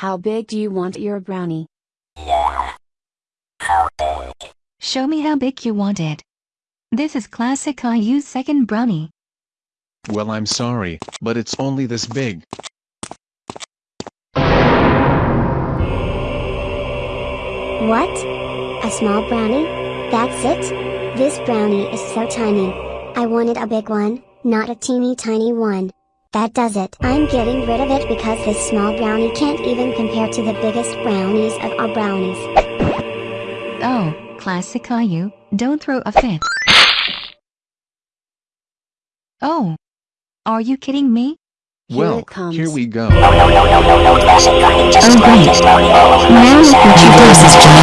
How big do you want your brownie? Yeah. How big? Show me how big you want it. This is classic Caillou's second brownie. Well I'm sorry, but it's only this big. What? A small brownie? That's it? This brownie is so tiny. I wanted a big one, not a teeny tiny one. That does it. I'm getting rid of it because this small brownie can't even compare to the biggest brownies of our brownies. Oh, classic Caillou, don't throw a fit. Oh. Are you kidding me? Here well, it here we go. No, no, no, no, no, no, classic Caillou just Oh, great. this. Now look what you did, Miss Jennifer.